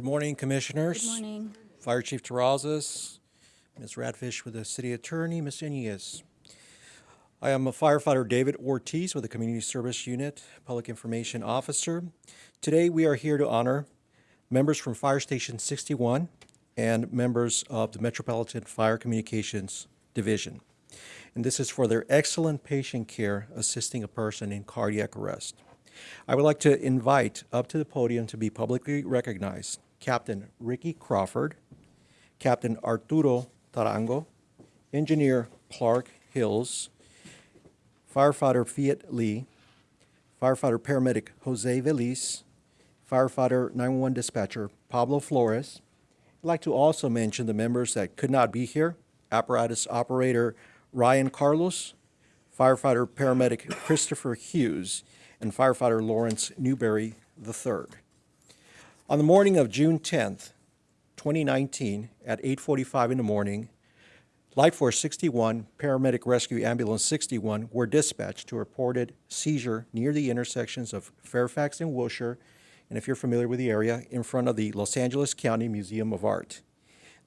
Good morning, Commissioners. Good morning. Fire Chief Terrazas, Ms. Radfish with the City Attorney, Ms. Inez. I am a firefighter David Ortiz with the Community Service Unit, Public Information Officer. Today, we are here to honor members from Fire Station 61 and members of the Metropolitan Fire Communications Division. And this is for their excellent patient care assisting a person in cardiac arrest. I would like to invite up to the podium to be publicly recognized Captain Ricky Crawford, Captain Arturo Tarango, Engineer Clark Hills, Firefighter Fiat Lee, Firefighter Paramedic Jose Veliz, Firefighter 911 Dispatcher Pablo Flores. I'd like to also mention the members that could not be here, Apparatus Operator Ryan Carlos, Firefighter Paramedic Christopher Hughes, and firefighter Lawrence Newberry III. On the morning of June 10th, 2019, at 8:45 in the morning, Light Force 61, Paramedic Rescue Ambulance 61 were dispatched to a reported seizure near the intersections of Fairfax and Wilshire, and if you're familiar with the area, in front of the Los Angeles County Museum of Art.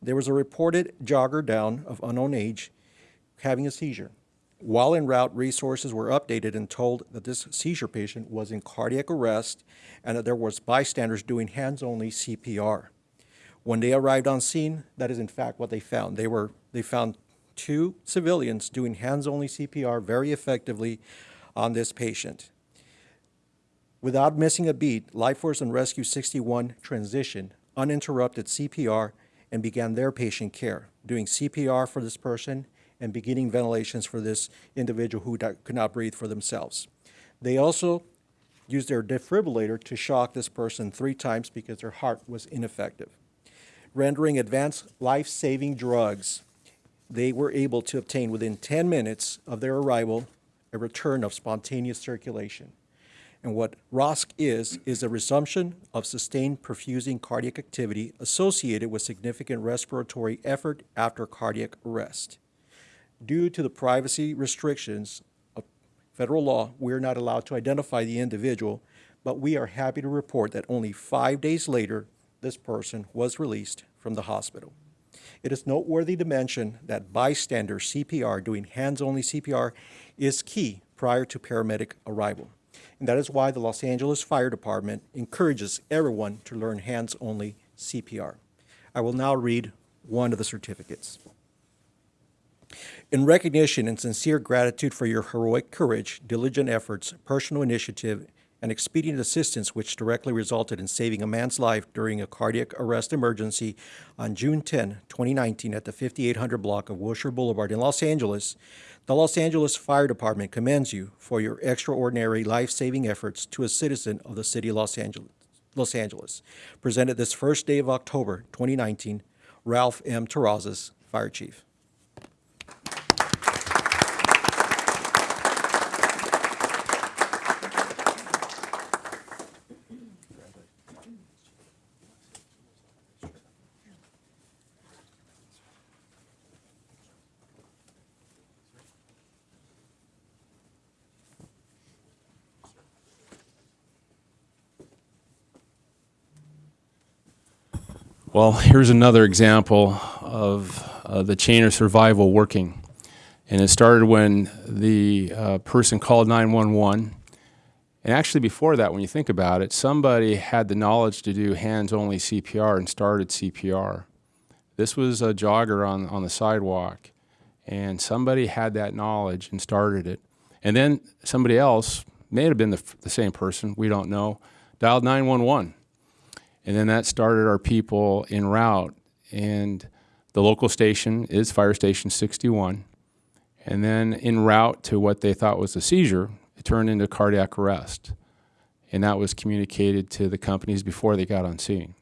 There was a reported jogger down of unknown age having a seizure. While en route, resources were updated and told that this seizure patient was in cardiac arrest and that there was bystanders doing hands-only CPR. When they arrived on scene, that is in fact what they found. They were they found two civilians doing hands-only CPR very effectively on this patient. Without missing a beat, Light Force and Rescue 61 transitioned uninterrupted CPR and began their patient care, doing CPR for this person and beginning ventilations for this individual who could not breathe for themselves. They also used their defibrillator to shock this person three times because their heart was ineffective. Rendering advanced life-saving drugs, they were able to obtain within 10 minutes of their arrival a return of spontaneous circulation. And what ROSC is, is a resumption of sustained perfusing cardiac activity associated with significant respiratory effort after cardiac arrest. Due to the privacy restrictions of federal law, we are not allowed to identify the individual, but we are happy to report that only five days later, this person was released from the hospital. It is noteworthy to mention that bystander CPR, doing hands-only CPR, is key prior to paramedic arrival. And that is why the Los Angeles Fire Department encourages everyone to learn hands-only CPR. I will now read one of the certificates. In recognition and sincere gratitude for your heroic courage, diligent efforts, personal initiative, and expedient assistance which directly resulted in saving a man's life during a cardiac arrest emergency on June 10, 2019 at the 5800 block of Wilshire Boulevard in Los Angeles, the Los Angeles Fire Department commends you for your extraordinary life-saving efforts to a citizen of the city of Los Angeles. Los Angeles. Presented this first day of October 2019, Ralph M. Terrazas, Fire Chief. Well, here's another example of uh, the chain of survival working. And it started when the uh, person called 911. And actually before that, when you think about it, somebody had the knowledge to do hands-only CPR and started CPR. This was a jogger on, on the sidewalk. And somebody had that knowledge and started it. And then somebody else, may have been the, the same person, we don't know, dialed 911 and then that started our people en route. And the local station is Fire Station 61. And then en route to what they thought was a seizure, it turned into cardiac arrest. And that was communicated to the companies before they got on scene,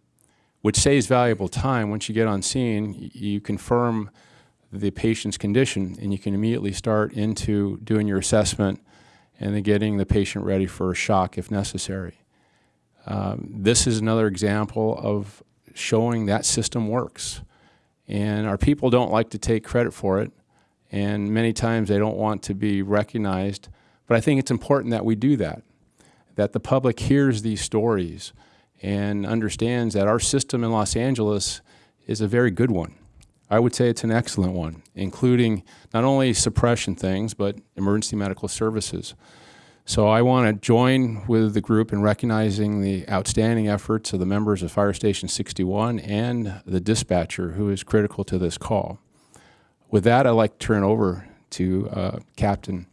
which saves valuable time. Once you get on scene, you confirm the patient's condition and you can immediately start into doing your assessment and then getting the patient ready for a shock if necessary. Um, this is another example of showing that system works. And our people don't like to take credit for it, and many times they don't want to be recognized. But I think it's important that we do that, that the public hears these stories and understands that our system in Los Angeles is a very good one. I would say it's an excellent one, including not only suppression things, but emergency medical services. So I want to join with the group in recognizing the outstanding efforts of the members of Fire Station 61 and the dispatcher who is critical to this call. With that, I'd like to turn over to uh, Captain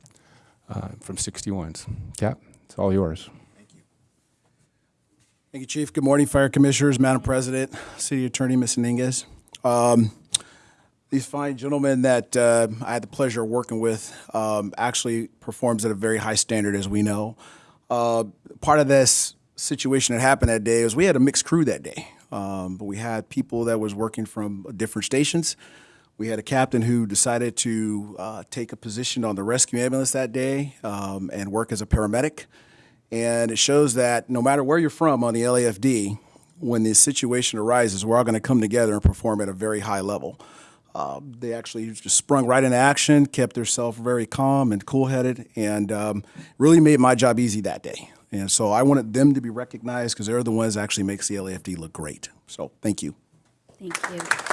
uh, from 61s. Cap, it's all yours. Thank you, Thank you, Chief. Good morning, Fire Commissioners, Madam President, City Attorney, Ms. Iniguez. Um, these fine gentlemen that uh, I had the pleasure of working with um, actually performs at a very high standard, as we know. Uh, part of this situation that happened that day was we had a mixed crew that day, um, but we had people that was working from different stations. We had a captain who decided to uh, take a position on the rescue ambulance that day um, and work as a paramedic. And it shows that no matter where you're from on the LAFD, when this situation arises, we're all going to come together and perform at a very high level. Uh, they actually just sprung right into action, kept themselves very calm and cool headed, and um, really made my job easy that day. And so I wanted them to be recognized because they're the ones that actually makes the LAFD look great. So thank you. Thank you.